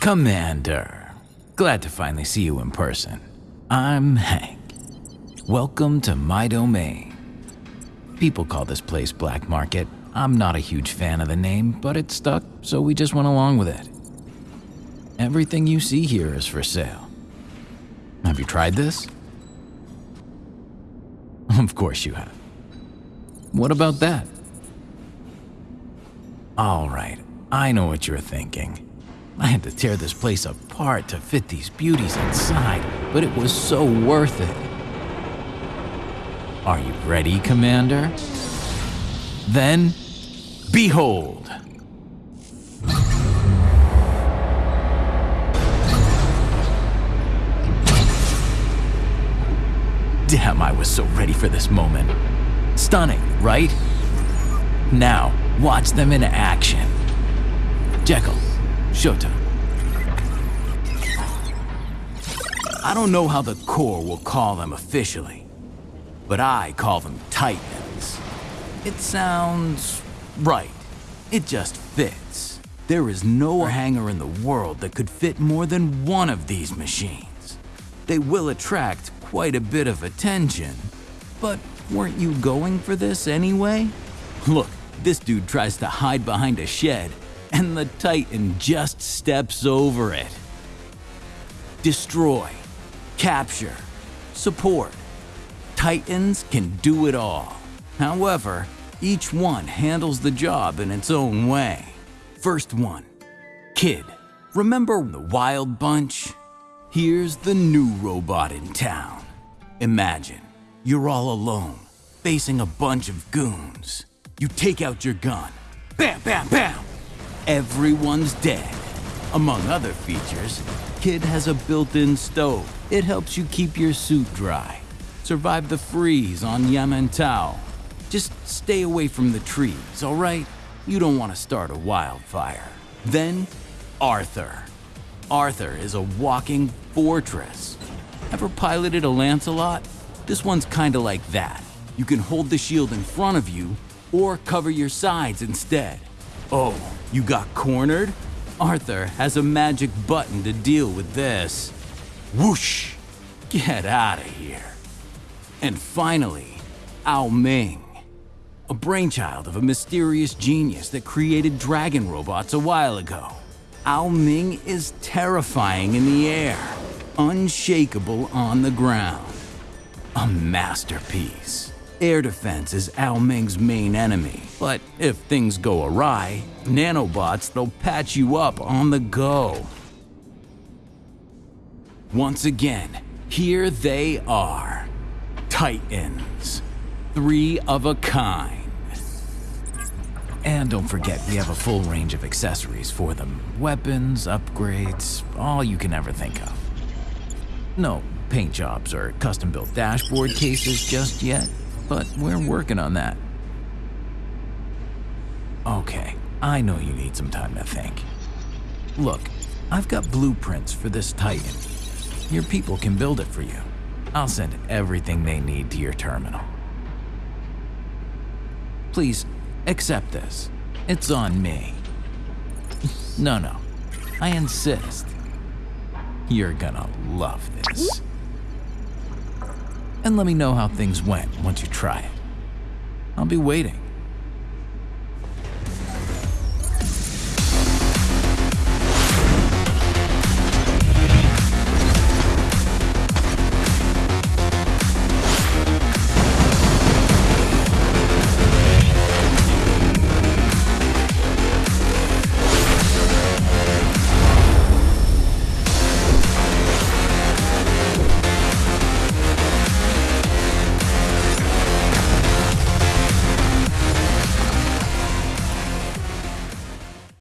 Commander, glad to finally see you in person. I'm Hank. Welcome to my domain. People call this place Black Market. I'm not a huge fan of the name, but it stuck, so we just went along with it. Everything you see here is for sale. Have you tried this? Of course you have. What about that? All right, I know what you're thinking. I had to tear this place apart to fit these beauties inside, but it was so worth it. Are you ready, Commander? Then, behold! Damn, I was so ready for this moment. Stunning, right? Now, watch them in action. Jekyll, Showtime. I don't know how the Corps will call them officially, but I call them Titans. It sounds right. It just fits. There is no hangar in the world that could fit more than one of these machines. They will attract quite a bit of attention, but weren't you going for this anyway? Look, this dude tries to hide behind a shed, and the Titan just steps over it. Destroy, capture, support. Titans can do it all. However, each one handles the job in its own way. First one, Kid. Remember the Wild Bunch? Here's the new robot in town. Imagine you're all alone, facing a bunch of goons. You take out your gun. Bam, bam, bam! Everyone's dead. Among other features, Kid has a built-in stove. It helps you keep your suit dry. Survive the freeze on Yamantau. Just stay away from the trees, alright? You don't want to start a wildfire. Then, Arthur. Arthur is a walking fortress. Ever piloted a Lancelot? This one's kinda like that. You can hold the shield in front of you or cover your sides instead. Oh, you got cornered? Arthur has a magic button to deal with this. Whoosh! Get out of here. And finally, Ao Ming. A brainchild of a mysterious genius that created dragon robots a while ago. Ao Ming is terrifying in the air, unshakable on the ground. A masterpiece. Air defense is Ao Ming's main enemy, but if things go awry, nanobots they'll patch you up on the go. Once again, here they are. Titans. Three of a kind. And don't forget, we have a full range of accessories for them. Weapons, upgrades, all you can ever think of. No paint jobs or custom-built dashboard cases just yet, but we're working on that. Okay, I know you need some time to think. Look, I've got blueprints for this Titan. Your people can build it for you. I'll send everything they need to your terminal. Please, accept this. It's on me. No, no. I insist. You're gonna love this. And let me know how things went once you try it. I'll be waiting.